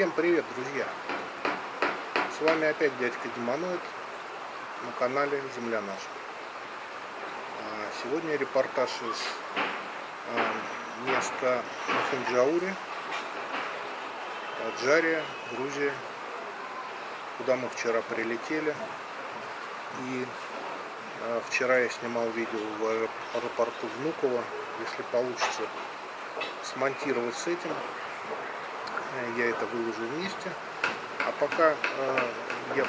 Всем привет, друзья! С вами опять дядька Демоноид на канале Земля наша. А, сегодня репортаж из а, места Махенджаури, Аджария, Грузия, куда мы вчера прилетели. И а, вчера я снимал видео в аэропорту Внуково. Если получится смонтировать с этим, я это выложу вместе. А пока э, я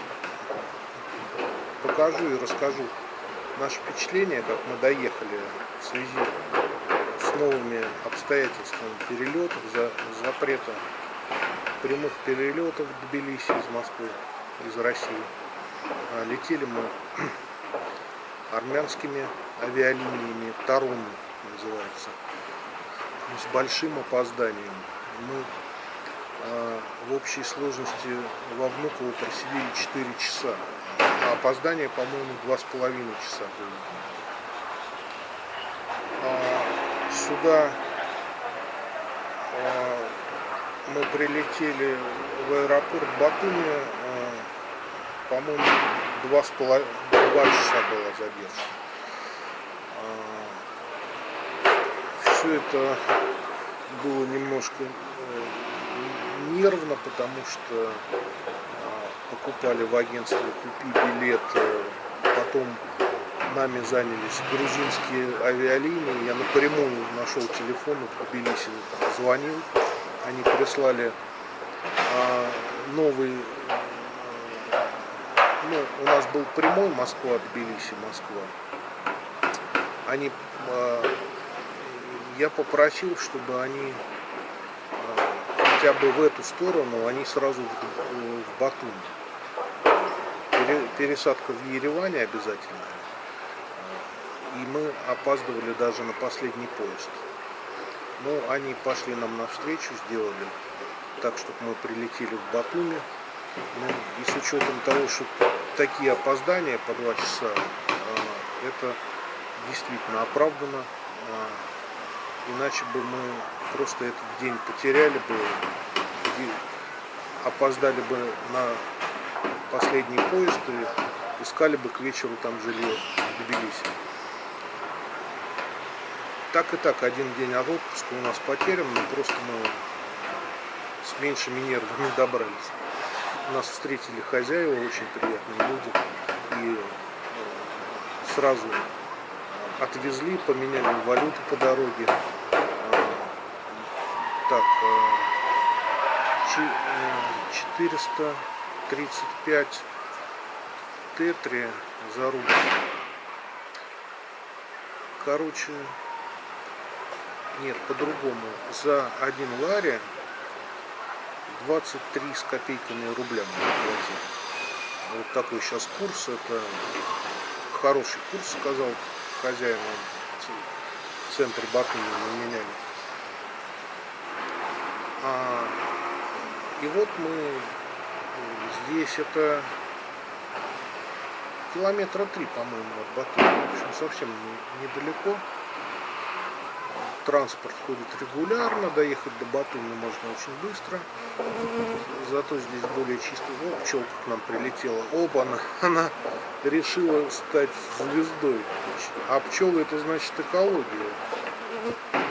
покажу и расскажу наше впечатление, как мы доехали в связи с новыми обстоятельствами перелетов, за, запрета прямых перелетов в Тбилиси из Москвы, из России. А летели мы армянскими авиалиниями, Тарун называется, с большим опозданием. Мы в общей сложности во Внуково просидели 4 часа. А опоздание, по-моему, 2,5 часа было. А, сюда а, мы прилетели в аэропорт Батуми, по-моему, 2,5 часа была задержка. Все это было немножко э, нервно, потому что а, покупали в агентстве «Купи билет», э, потом нами занялись грузинские авиалинии. Я напрямую нашел телефон, в Тбилиси звонил. Они прислали а, новый, ну, у нас был прямой Москва, Тбилиси, Москва. Они, а, я попросил, чтобы они хотя бы в эту сторону, они сразу в, в Батуми. Пере, пересадка в Ереване обязательная. И мы опаздывали даже на последний поезд. Но ну, они пошли нам навстречу, сделали так, чтобы мы прилетели в Батуми. Ну, и с учетом того, что такие опоздания по два часа, а, это действительно оправдано. А, иначе бы мы просто этот день потеряли бы, опоздали бы на последний поезд и искали бы к вечеру там жилье в Тбилиси. Так и так, один день от отпуска у нас потерян, но просто мы с меньшими нервами добрались. Нас встретили хозяева, очень приятные люди, и сразу отвезли, поменяли валюту по дороге, так, 435 э, тетри за рубль. Короче, нет, по-другому. За один лари 23 с копейками рубля. Вот такой сейчас курс. Это хороший курс, сказал хозяин в центре Батуми мы меняли. А, и вот мы здесь, это километра три, по-моему, от Батуми. В общем, совсем недалеко. Транспорт ходит регулярно, доехать до Батуми можно очень быстро. Зато здесь более чистый. О, пчелка к нам прилетела. Оба, она, она решила стать звездой. А пчелы это значит экология.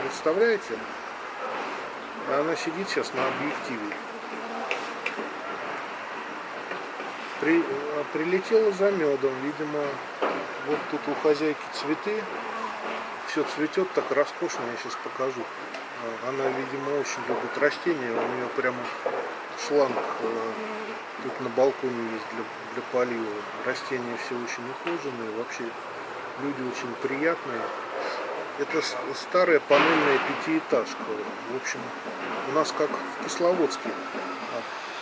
Представляете? Она сидит сейчас на объективе. При, прилетела за медом, видимо, вот тут у хозяйки цветы. Все цветет так роскошно, я сейчас покажу. Она, видимо, очень любит растения. У нее прямо шланг э, тут на балконе есть для, для полива. Растения все очень ухоженные, вообще люди очень приятные. Это старая панельная пятиэтажка. В общем, у нас как в Кисловодске.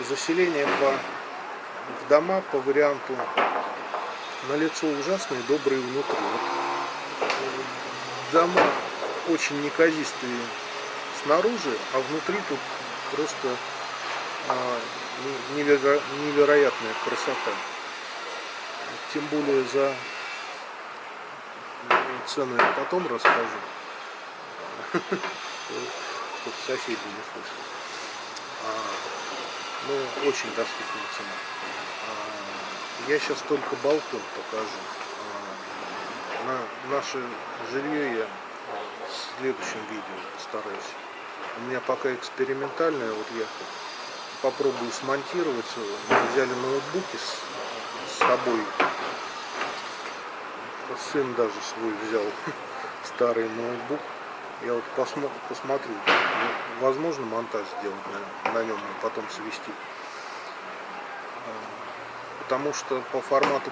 Заселение по, в дома по варианту на лицо ужасные, добрые внутри. Вот, дома очень неказистые снаружи, а внутри тут просто а, неверо, невероятная красота. Тем более за цену я потом расскажу, чтобы соседи не слышали. А, ну, очень доступная цена. А, Я сейчас только балкон покажу. А, На наше жилье я в следующем видео постараюсь. У меня пока экспериментальное, вот я попробую смонтировать. Мы взяли ноутбуки с собой. Сын даже свой взял старый ноутбук. Я вот посмо посмотрю, возможно монтаж сделать на, нем и потом свести. Потому что по формату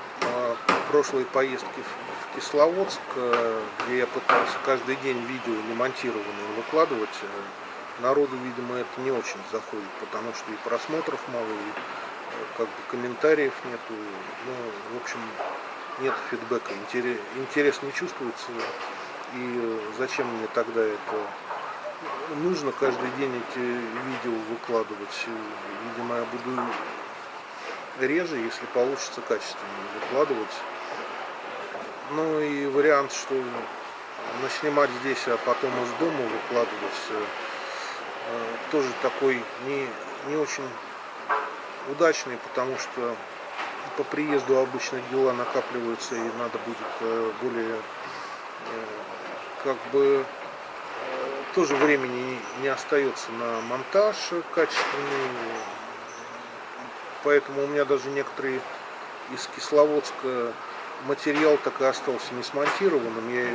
прошлой поездки в, Кисловодск, а, где я пытался каждый день видео не монтированные выкладывать, э, народу, видимо, это не очень заходит, потому что и просмотров мало, и э, как бы комментариев нету. Ну, в общем, нет фидбэка, интерес, не чувствуется. И зачем мне тогда это нужно каждый день эти видео выкладывать? Видимо, я буду реже, если получится качественно выкладывать. Ну и вариант, что наснимать здесь, а потом из дома выкладывать, э, тоже такой не, не очень удачный, потому что по приезду обычно дела накапливаются и надо будет э, более э, как бы тоже времени не остается на монтаж качественный. Поэтому у меня даже некоторые из Кисловодска материал так и остался не смонтированным. Я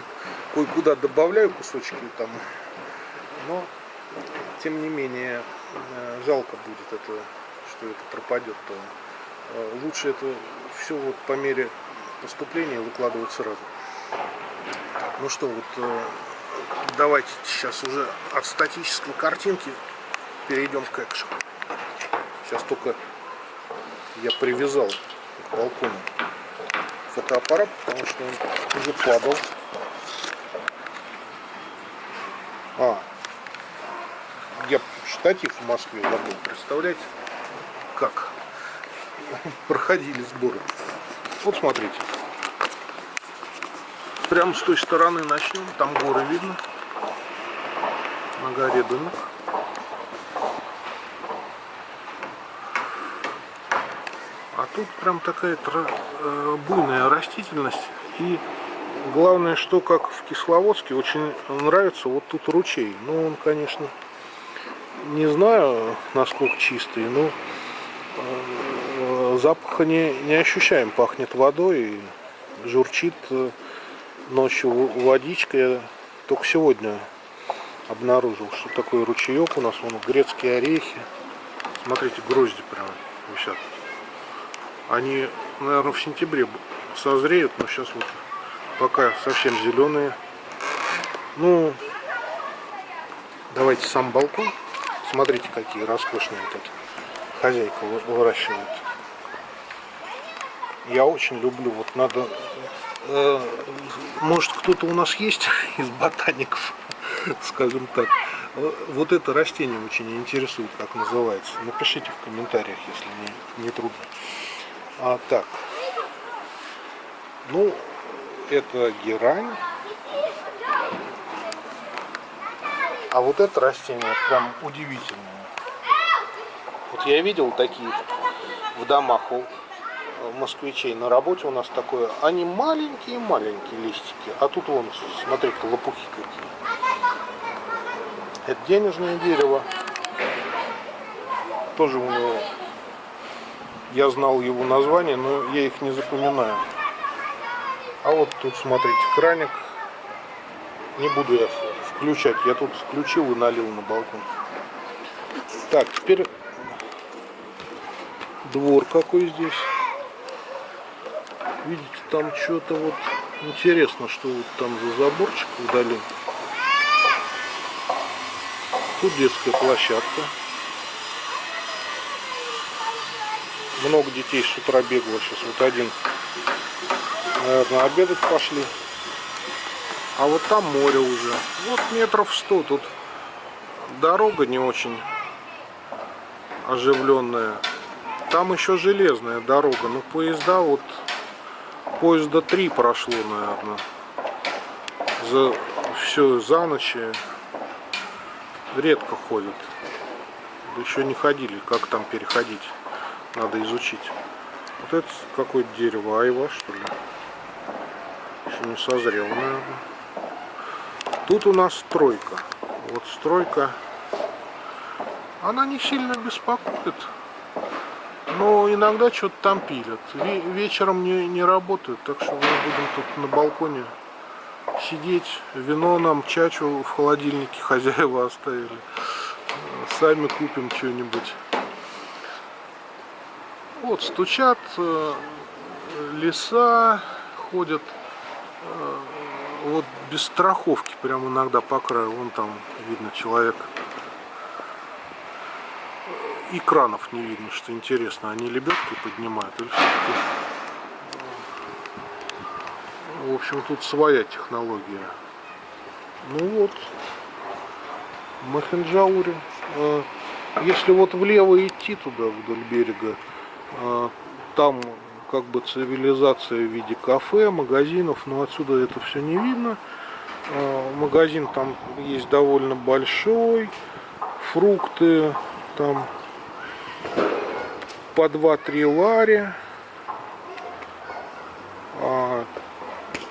кое-куда добавляю кусочки там. Но, тем не менее, жалко будет это, что это пропадет. То лучше это все вот по мере поступления выкладывать сразу. Ну что, вот э, давайте сейчас уже от статической картинки перейдем к экшену. Сейчас только я привязал к балкону фотоаппарат, потому что он уже падал. А, я штатив в Москве забыл, представляете, как проходили сборы. Вот смотрите. Прямо с той стороны начнем. Там горы видно. На горе дымок. А тут прям такая э, буйная растительность. И главное, что как в Кисловодске, очень нравится вот тут ручей. Ну, он, конечно, не знаю, насколько чистый, но э, запаха не, не ощущаем. Пахнет водой журчит э, ночью водичка. Я только сегодня обнаружил, что такой ручеек у нас. Вон грецкие орехи. Смотрите, грозди прям висят. Они, наверное, в сентябре созреют, но сейчас вот пока совсем зеленые. Ну, давайте сам балкон. Смотрите, какие роскошные эти хозяйка выращивает. Я очень люблю, вот надо Э, может кто-то у нас есть из ботаников, скажем так. Э, вот это растение очень интересует, как называется. Напишите в комментариях, если не, не трудно. А так, ну, это герань. А вот это растение прям удивительное. Вот я видел такие в домах москвичей на работе у нас такое. Они маленькие-маленькие листики. А тут вон, смотрите, лопухи какие. Это денежное дерево. Тоже у него... Я знал его название, но я их не запоминаю. А вот тут, смотрите, краник. Не буду я включать. Я тут включил и налил на балкон. Так, теперь двор какой здесь. Видите, там что-то вот интересно, что вот там за заборчик вдали. Тут детская площадка. Много детей с утра бегало. Сейчас вот один, наверное, обедать пошли. А вот там море уже. Вот метров сто. Тут дорога не очень оживленная. Там еще железная дорога. Но поезда вот поезда три прошло, наверное. За все за ночь редко ходят. еще не ходили, как там переходить, надо изучить. Вот это какое-то дерево, айва что ли? Еще не созрело, наверное. Тут у нас стройка. Вот стройка. Она не сильно беспокоит. Но иногда что-то там пилят. Вечером не, не работают, так что мы будем тут на балконе сидеть. Вино нам, чачу в холодильнике хозяева оставили. Сами купим что-нибудь. Вот, стучат э, леса, ходят э, вот без страховки, прям иногда по краю. Вон там видно человек. И кранов не видно, что интересно. Они лебедки поднимают или все-таки... В общем, тут своя технология. Ну вот, Махенджаури. Э, если вот влево идти туда, вдоль берега, э, там как бы цивилизация в виде кафе, магазинов, но отсюда это все не видно. Э, магазин там есть довольно большой, фрукты там по 2-3 лари. А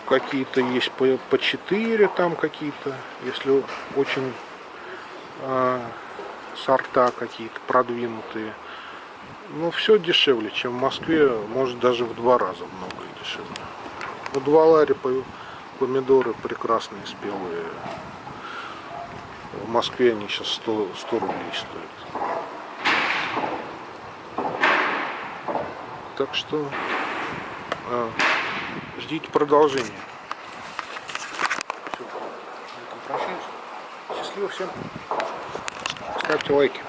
какие-то есть по, по 4 там какие-то, если очень а, сорта какие-то продвинутые. Но все дешевле, чем в Москве, может даже в два раза много дешевле. У два лари помидоры прекрасные, спелые. В Москве они сейчас 100, 100 рублей стоят. Так что а, ждите продолжения. Все, прощаюсь. Счастливо всем. Ставьте лайки.